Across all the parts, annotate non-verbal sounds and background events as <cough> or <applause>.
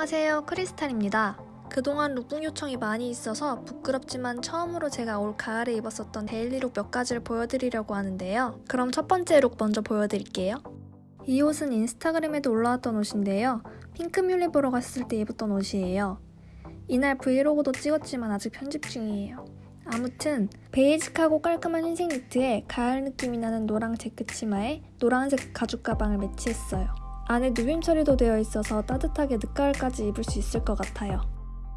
안녕하세요. 크리스탈입니다. 그동안 룩북 요청이 많이 있어서 부끄럽지만 처음으로 제가 올 가을에 입었었던 daily look 몇 가지를 보여드리려고 하는데요. 그럼 첫 번째 look 먼저 보여드릴게요. 이 옷은 인스타그램에도 올라왔던 옷인데요. 핑크뮬리 보러 갔을 때 입었던 옷이에요. 이날 브이로그도 찍었지만 아직 편집 중이에요. 아무튼 basic하고 깔끔한 흰색 니트에 가을 느낌이 나는 노랑 체크 치마에 노란색 가죽 가방을 매치했어요 안에 누빔 처리도 되어 있어서 따뜻하게 늦가을까지 입을 수 있을 것 같아요.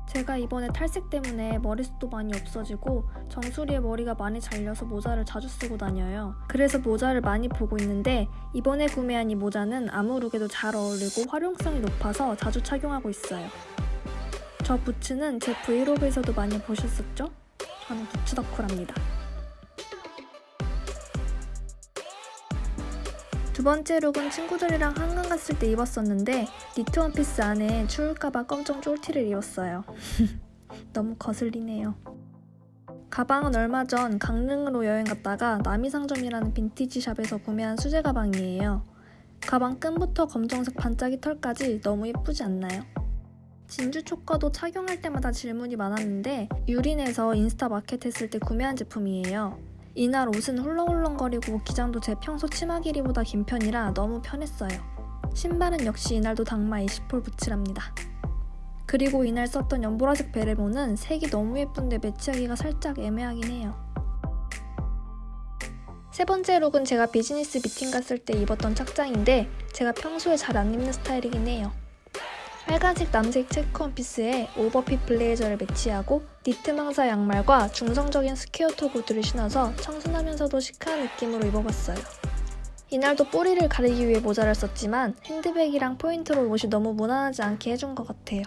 제가 이번에 탈색 때문에 머리숱도 많이 없어지고 정수리에 머리가 많이 잘려서 모자를 자주 쓰고 다녀요. 그래서 모자를 많이 보고 있는데 이번에 구매한 이 모자는 아무 룩에도 잘 어울리고 활용성이 높아서 자주 착용하고 있어요. 저 부츠는 제 브이로그에서도 많이 보셨었죠? 저는 부츠 덕후랍니다. 두 번째 룩은 친구들이랑 한강 갔을 때 입었었는데 니트 원피스 안에 추울까봐 검정 쫄티를 입었어요. <laughs> 너무 거슬리네요. 가방은 얼마 전 강릉으로 여행 갔다가 남이상점이라는 빈티지 샵에서 구매한 수제 가방이에요. 가방 끈부터 검정색 반짝이 털까지 너무 예쁘지 않나요? 진주 초커도 착용할 때마다 질문이 많았는데 유린에서 인스타 마켓 했을 때 구매한 제품이에요. 이날 옷은 훌렁훌렁거리고 기장도 제 평소 치마 길이보다 긴 편이라 너무 편했어요. 신발은 역시 이날도 닥마 20hole 부츠랍니다. 그리고 이날 썼던 연보라색 베레모는 색이 너무 예쁜데 매치하기가 살짝 애매하긴 해요. 세 번째 look은 제가 비즈니스 미팅 갔을 때 입었던 착장인데 제가 평소에 잘 안 입는 스타일이긴 해요. 빨간색 남색 체크 원피스에 오버핏 블레이저를 매치하고 니트 망사 양말과 중성적인 square toe 구두를 신어서 청순하면서도 chic한 느낌으로 입어봤어요. 이날도 뿌리를 가리기 위해 모자를 썼지만 핸드백이랑 포인트로 옷이 너무 무난하지 않게 해준 것 같아요.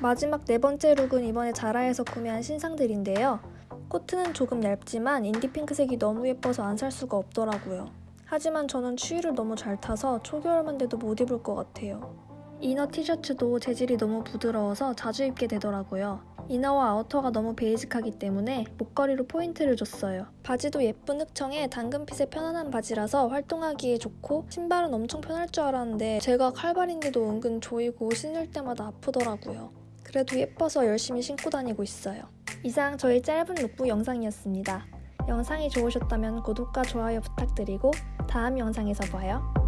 마지막 네 번째 look은 이번에 자라에서 구매한 신상들인데요. 코트는 조금 얇지만 인디 핑크색이 너무 예뻐서 안 살 수가 없더라고요. 하지만 저는 추위를 너무 잘 타서 초겨울만 돼도 못 입을 것 같아요. inner 티셔츠도 재질이 너무 부드러워서 자주 입게 되더라고요. inner와 outer가 너무 basic하기 때문에 목걸이로 포인트를 줬어요. 바지도 예쁜 흑청에 당근fit의 편안한 바지라서 활동하기에 좋고 신발은 엄청 편할 줄 알았는데 제가 칼발인데도 은근 조이고 신을 때마다 아프더라고요. 그래도 예뻐서 열심히 신고 다니고 있어요. 이상 저의 짧은 룩북 영상이었습니다. 영상이 좋으셨다면 구독과 좋아요 부탁드리고 다음 영상에서 봐요.